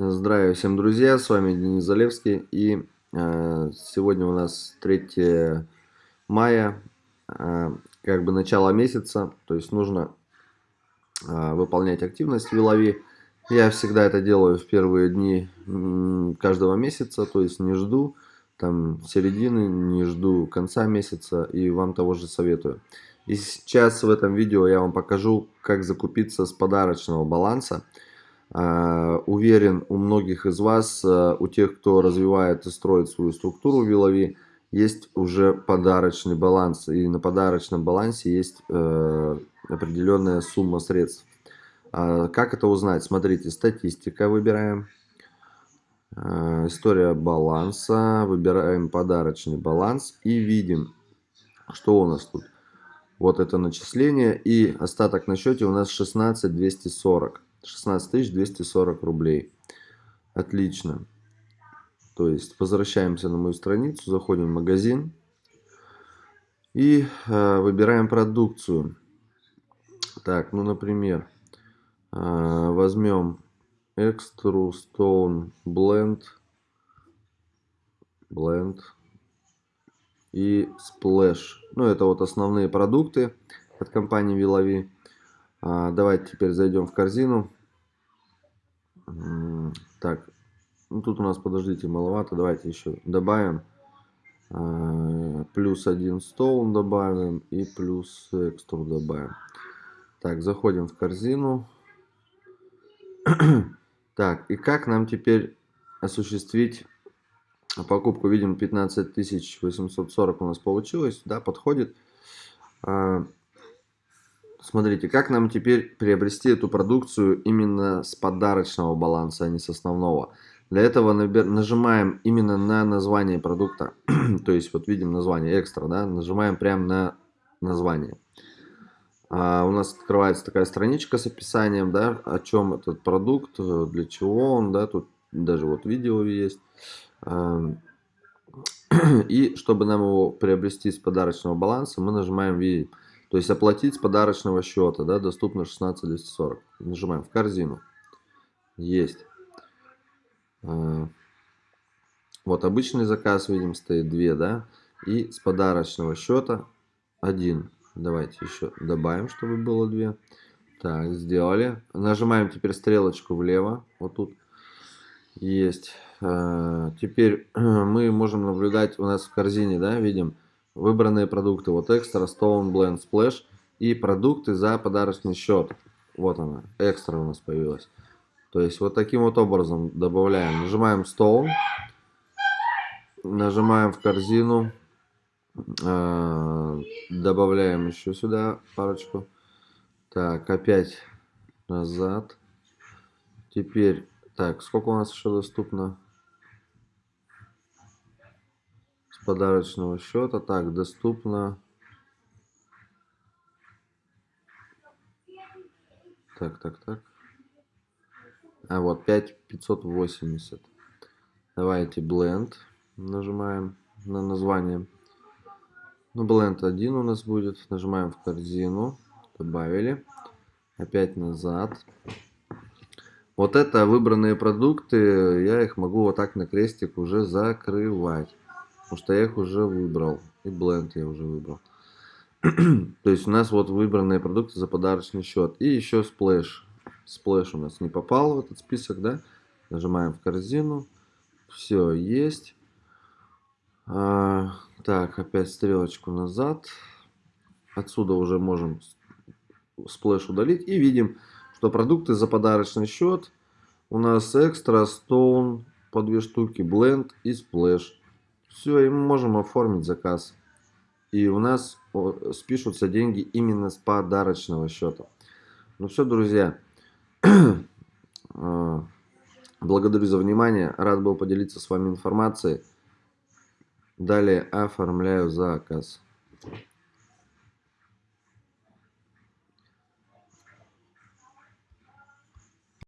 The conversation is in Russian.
Здравия всем, друзья! С вами Денис Залевский. И э, сегодня у нас 3 мая, э, как бы начало месяца. То есть нужно э, выполнять активность Вилови. Я всегда это делаю в первые дни каждого месяца. То есть не жду там середины, не жду конца месяца. И вам того же советую. И сейчас в этом видео я вам покажу, как закупиться с подарочного баланса. А, уверен, у многих из вас, а, у тех, кто развивает и строит свою структуру Вилови, есть уже подарочный баланс. И на подарочном балансе есть э, определенная сумма средств. А, как это узнать? Смотрите, статистика выбираем. История баланса. Выбираем подарочный баланс. И видим, что у нас тут. Вот это начисление. И остаток на счете у нас 16 240. 16 240 рублей. Отлично. То есть возвращаемся на мою страницу, заходим в магазин и э, выбираем продукцию. Так, ну, например, э, возьмем Extra Stone Blend, Blend и Splash. Ну, это вот основные продукты от компании Вилови. А, давайте теперь зайдем в корзину. Так, ну тут у нас, подождите, маловато. Давайте еще добавим. А, плюс один стоун добавим и плюс экстру добавим. Так, заходим в корзину. так, и как нам теперь осуществить покупку? Видим, 15 840 у нас получилось, да, подходит. А, Смотрите, как нам теперь приобрести эту продукцию именно с подарочного баланса, а не с основного. Для этого нажимаем именно на название продукта. То есть вот видим название экстра, да, нажимаем прямо на название. А у нас открывается такая страничка с описанием, да, о чем этот продукт, для чего он, да, тут даже вот видео есть. И чтобы нам его приобрести с подарочного баланса, мы нажимаем видеть то есть оплатить с подарочного счета, да, доступно 16 240. Нажимаем в корзину. Есть. А, вот обычный заказ, видим, стоит 2, да. И с подарочного счета 1. Давайте еще добавим, чтобы было 2. Так, сделали. Нажимаем теперь стрелочку влево. Вот тут есть. А, теперь мы можем наблюдать у нас в корзине, да, видим, выбранные продукты. Вот экстра, Stone, Blend, Splash и продукты за подарочный счет. Вот она, экстра у нас появилась. То есть вот таким вот образом добавляем. Нажимаем Stone, нажимаем в корзину, э, добавляем еще сюда парочку. Так, опять назад. Теперь, так, сколько у нас еще доступно? Подарочного счета. Так, доступно. Так, так, так. А вот 5580. Давайте Blend. Нажимаем на название. Ну, Blend 1 у нас будет. Нажимаем в корзину. Добавили. Опять назад. Вот это выбранные продукты, я их могу вот так на крестик уже закрывать. Потому что я их уже выбрал. И Blend я уже выбрал. То есть у нас вот выбранные продукты за подарочный счет. И еще Splash. Splash у нас не попал в этот список, да? Нажимаем в корзину. Все, есть. А, так, опять стрелочку назад. Отсюда уже можем Splash удалить. И видим, что продукты за подарочный счет у нас Extra, Stone по две штуки, Blend и Splash. Все, и мы можем оформить заказ. И у нас спишутся деньги именно с подарочного счета. Ну все, друзья. А, благодарю за внимание. Рад был поделиться с вами информацией. Далее оформляю заказ.